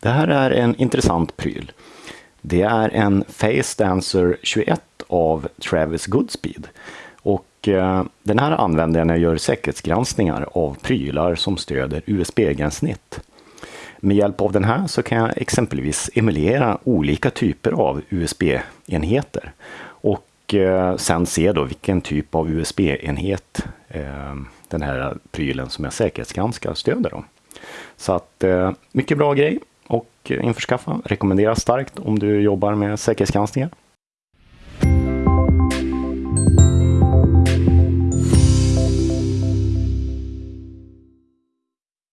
Det här är en intressant pryl. Det är en Face Dancer 21 av Travis Goodspeed. Och eh, den här använder jag när jag gör säkerhetsgranskningar av prylar som stöder USB-gränssnitt. Med hjälp av den här så kan jag exempelvis emulera olika typer av USB-enheter och eh, sen se då vilken typ av USB-enhet eh, den här prylen som jag säkerhetsgranskar stöder. Då. Så att eh, mycket bra grej och införskaffa. Rekommenderas starkt om du jobbar med säkerhetsgranskningar.